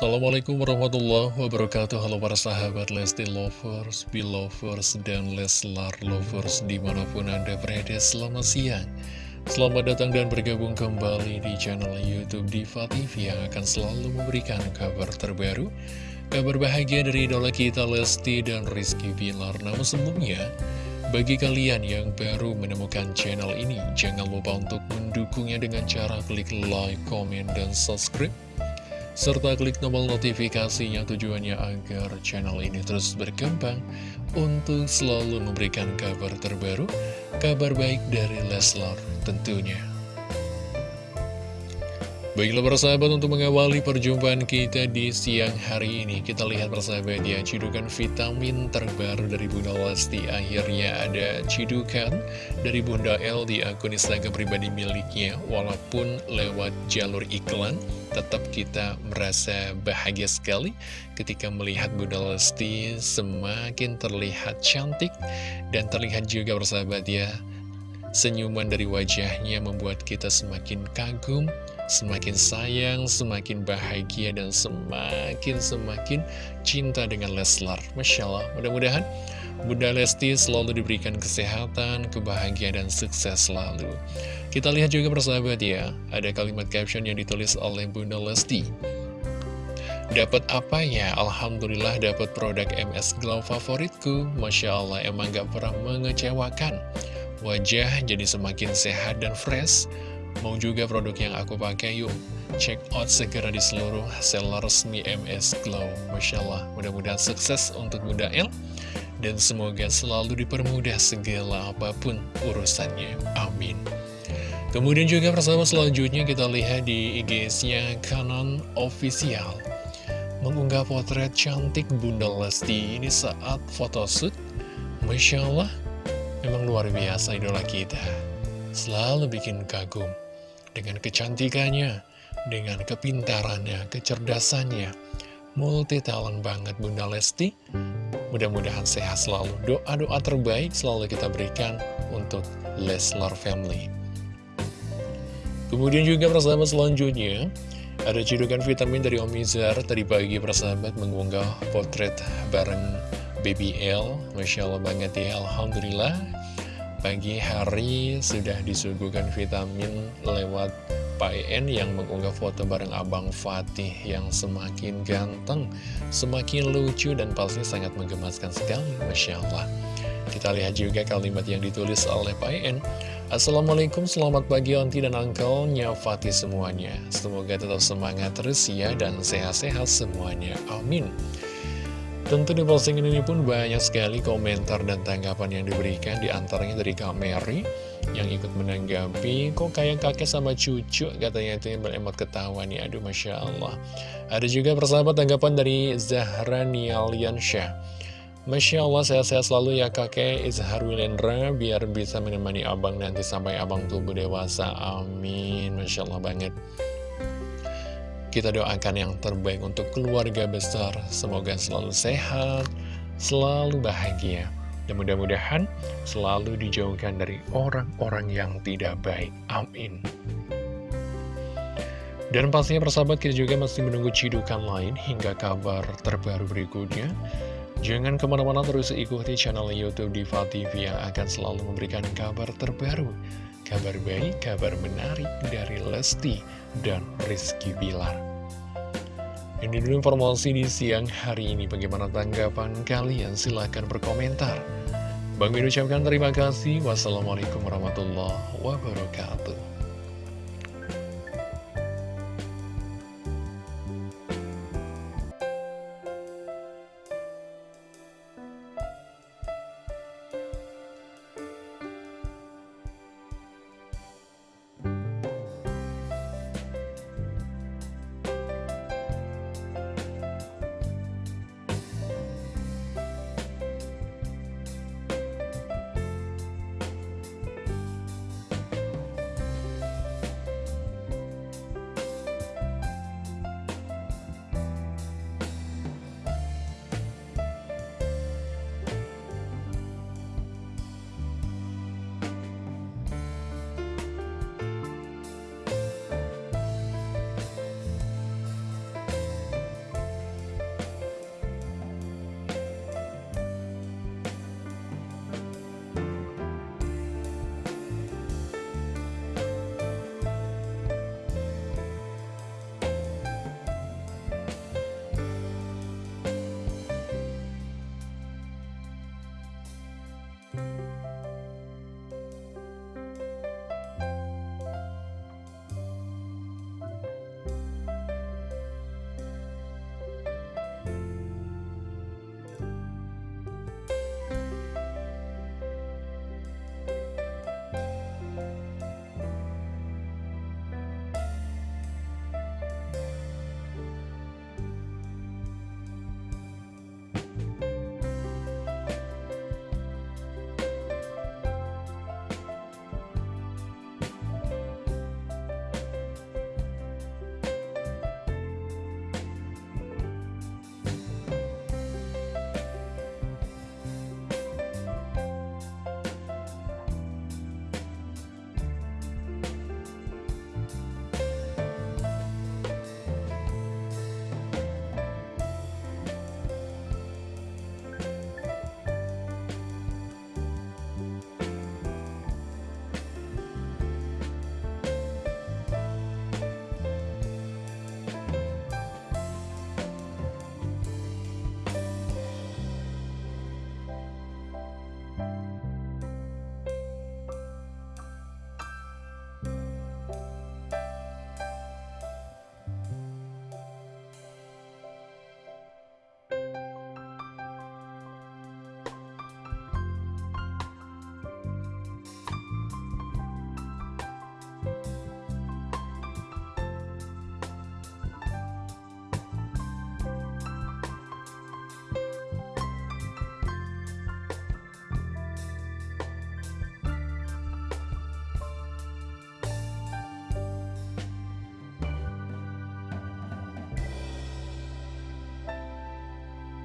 Assalamualaikum warahmatullahi wabarakatuh. Halo para sahabat Lesti Lovers, Belovers, dan Leslar Lovers Di mana pun Anda berada selamat siang. Selamat datang dan bergabung kembali di channel Youtube Diva TV Yang akan selalu memberikan kabar terbaru Kabar bahagia dari idola kita Lesti dan Rizky Bilar. Namun sebelumnya bagi kalian yang baru menemukan channel ini, jangan lupa untuk mendukungnya dengan cara klik like, komen, dan subscribe serta klik tombol notifikasinya tujuannya agar channel ini terus berkembang untuk selalu memberikan kabar terbaru, kabar baik dari Leslar tentunya. Baiklah persahabat untuk mengawali perjumpaan kita di siang hari ini. Kita lihat persahabat ya cidukan vitamin terbaru dari Bunda Lesti Akhirnya ada cidukan dari Bunda L di akun Instagram pribadi miliknya. Walaupun lewat jalur iklan Tetap kita merasa bahagia sekali ketika melihat Bunda Lesti semakin terlihat cantik Dan terlihat juga persahabat ya Senyuman dari wajahnya membuat kita semakin kagum, semakin sayang, semakin bahagia, dan semakin-semakin cinta dengan Leslar. Masya Allah, mudah-mudahan Bunda Lesti selalu diberikan kesehatan, kebahagiaan, dan sukses selalu. Kita lihat juga persahabat ya, ada kalimat caption yang ditulis oleh Bunda Lesti. Dapat apa ya? Alhamdulillah dapat produk MS Glow favoritku. Masya Allah, emang gak pernah mengecewakan. Wajah jadi semakin sehat dan fresh Mau juga produk yang aku pakai yuk. Check out segera di seluruh seller resmi MS Glow. Masya Allah mudah-mudahan sukses untuk Bunda El. Dan semoga selalu dipermudah segala apa pun urusannya. Amin. Kemudian juga persahabat selanjutnya kita lihat di IG-nya Canon Official. Mengunggah potret cantik Bunda Lesti ini saat photoshoot. Masya Allah Memang luar biasa idola kita. Selalu bikin kagum Dengan kecantikannya Dengan kepintarannya, kecerdasannya. Multi talent banget Bunda Lesti. Mudah-mudahan sehat selalu. Doa-doa terbaik selalu kita berikan Untuk Leslar Family. Kemudian juga persahabat selanjutnya Ada cedukan vitamin dari Om Izar. Tadi pagi persahabat mengunggah potret bareng BBL Masya Allah banget ya Alhamdulillah Pagi hari sudah disuguhkan vitamin lewat En yang mengunggah foto bareng Abang Fatih yang semakin ganteng, semakin lucu dan pasti sangat menggemaskan sekali, Masya Allah. Kita lihat juga kalimat yang ditulis oleh En. Assalamualaikum, selamat pagi Onti dan Uncle-nya Fatih semuanya. Semoga tetap semangat terus ya dan sehat-sehat semuanya. Amin. Tentu di postingan ini pun banyak sekali komentar dan tanggapan yang diberikan Di antaranya dari Kak Mary yang ikut menanggapi Kok kayak kakek sama cucu? Katanya itu yang beremot ketawa nih Aduh Masya Allah. Ada juga persahabat tanggapan dari Zahra Nialiansyah Masya Allah sehat-sehat selalu ya kakek Izhar Wilendra Biar bisa menemani abang nanti sampai abang tubuh dewasa. Amin. Masya Allah banget kita doakan yang terbaik untuk keluarga besar. Semoga selalu sehat, selalu bahagia. Dan mudah-mudahan selalu dijauhkan dari orang-orang yang tidak baik. Amin. Dan pastinya persahabat kita juga masih menunggu cidukan lain hingga kabar terbaru berikutnya. Jangan ke mana-mana terus ikuti channel Youtube Diva TV yang akan selalu memberikan kabar terbaru kabar baik, kabar menarik dari Lesti dan Rizky Bilar. Ini dulu informasi di siang hari ini. Bagaimana tanggapan kalian? Silahkan berkomentar. Bang Min ucapkan terima kasih. Wassalamualaikum warahmatullahi wabarakatuh.